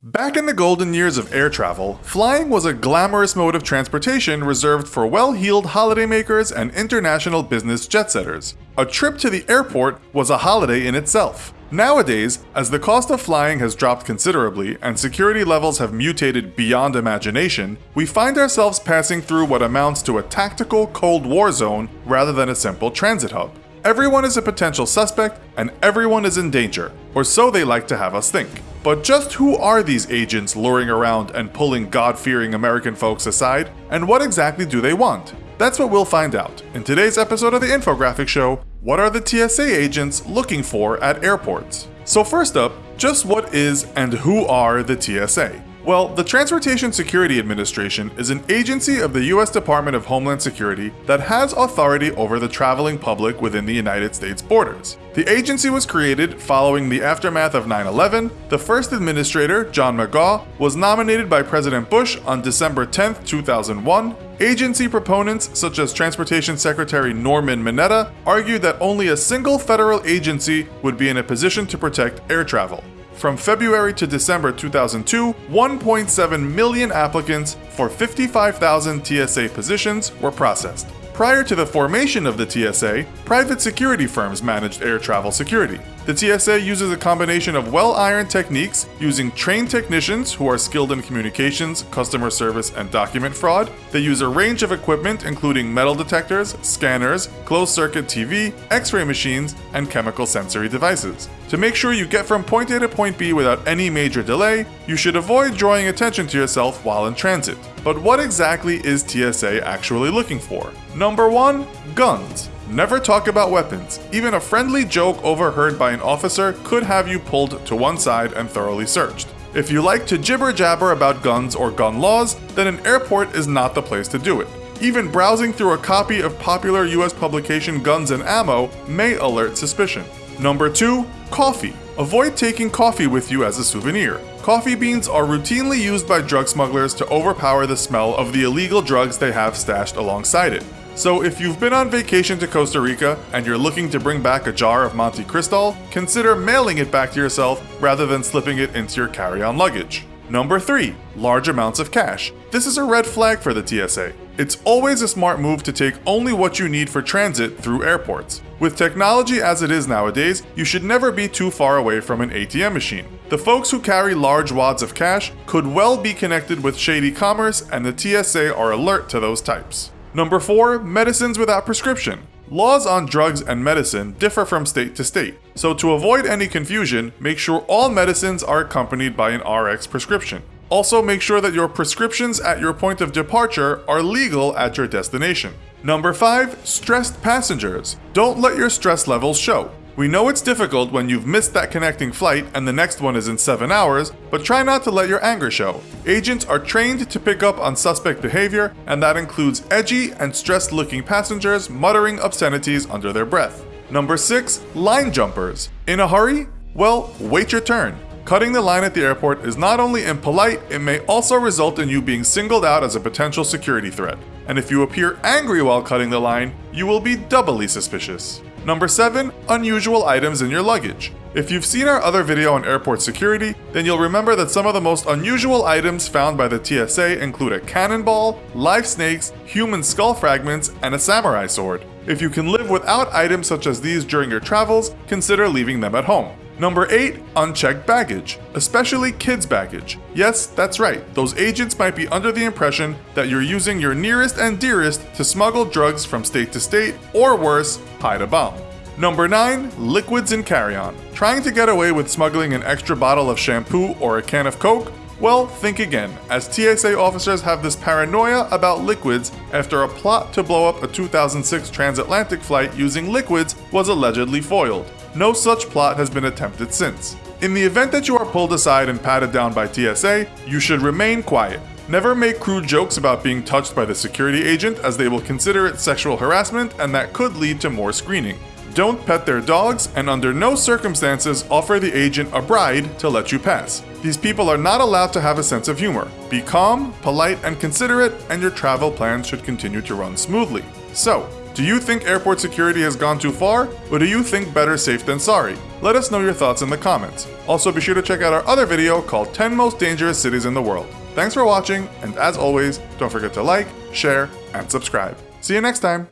Back in the golden years of air travel, flying was a glamorous mode of transportation reserved for well-heeled holidaymakers and international business jet setters. A trip to the airport was a holiday in itself. Nowadays, as the cost of flying has dropped considerably and security levels have mutated beyond imagination, we find ourselves passing through what amounts to a tactical Cold War zone rather than a simple transit hub. Everyone is a potential suspect and everyone is in danger, or so they like to have us think. But just who are these agents luring around and pulling God-fearing American folks aside, and what exactly do they want? That's what we'll find out in today's episode of the Infographic Show, What are the TSA agents looking for at airports? So first up, just what is and who are the TSA? Well, the Transportation Security Administration is an agency of the US Department of Homeland Security that has authority over the traveling public within the United States borders. The agency was created following the aftermath of 9 11. The first administrator, John Magaw, was nominated by President Bush on December 10, 2001. Agency proponents, such as Transportation Secretary Norman Mineta, argued that only a single federal agency would be in a position to protect air travel. From February to December 2002, 1.7 million applicants for 55,000 TSA positions were processed. Prior to the formation of the TSA, private security firms managed air travel security. The TSA uses a combination of well-ironed techniques using trained technicians who are skilled in communications, customer service, and document fraud. They use a range of equipment including metal detectors, scanners, closed-circuit TV, x-ray machines, and chemical sensory devices. To make sure you get from point A to point B without any major delay, you should avoid drawing attention to yourself while in transit. But what exactly is TSA actually looking for? Number 1. Guns. Never talk about weapons. Even a friendly joke overheard by an officer could have you pulled to one side and thoroughly searched. If you like to jibber jabber about guns or gun laws, then an airport is not the place to do it. Even browsing through a copy of popular US publication Guns and Ammo may alert suspicion. Number 2. Coffee. Avoid taking coffee with you as a souvenir. Coffee beans are routinely used by drug smugglers to overpower the smell of the illegal drugs they have stashed alongside it. So if you've been on vacation to Costa Rica and you're looking to bring back a jar of Monte Cristal, consider mailing it back to yourself rather than slipping it into your carry-on luggage. Number 3. Large amounts of cash. This is a red flag for the TSA. It's always a smart move to take only what you need for transit through airports. With technology as it is nowadays, you should never be too far away from an ATM machine. The folks who carry large wads of cash could well be connected with shady commerce and the TSA are alert to those types. Number 4. Medicines without prescription. Laws on drugs and medicine differ from state to state, so to avoid any confusion, make sure all medicines are accompanied by an RX prescription. Also make sure that your prescriptions at your point of departure are legal at your destination. Number 5. Stressed passengers. Don't let your stress levels show. We know it's difficult when you've missed that connecting flight and the next one is in 7 hours, but try not to let your anger show. Agents are trained to pick up on suspect behavior, and that includes edgy and stressed looking passengers muttering obscenities under their breath. Number 6. Line jumpers. In a hurry? Well, wait your turn. Cutting the line at the airport is not only impolite, it may also result in you being singled out as a potential security threat. And if you appear angry while cutting the line, you will be doubly suspicious. Number 7. Unusual items in your luggage. If you've seen our other video on airport security, then you'll remember that some of the most unusual items found by the TSA include a cannonball, live snakes, human skull fragments, and a samurai sword. If you can live without items such as these during your travels, consider leaving them at home. Number 8. Unchecked baggage, especially kids' baggage. Yes, that's right, those agents might be under the impression that you're using your nearest and dearest to smuggle drugs from state to state, or worse, hide a bomb. Number 9. Liquids in carry-on. Trying to get away with smuggling an extra bottle of shampoo or a can of Coke? Well, think again, as TSA officers have this paranoia about liquids after a plot to blow up a 2006 transatlantic flight using liquids was allegedly foiled. No such plot has been attempted since. In the event that you are pulled aside and patted down by TSA, you should remain quiet. Never make crude jokes about being touched by the security agent as they will consider it sexual harassment and that could lead to more screening. Don't pet their dogs and under no circumstances offer the agent a bride to let you pass. These people are not allowed to have a sense of humor. Be calm, polite, and considerate, and your travel plans should continue to run smoothly. So, Do you think airport security has gone too far, or do you think better safe than sorry? Let us know your thoughts in the comments. Also, be sure to check out our other video called 10 Most Dangerous Cities in the World. Thanks for watching, and as always, don't forget to like, share, and subscribe. See you next time!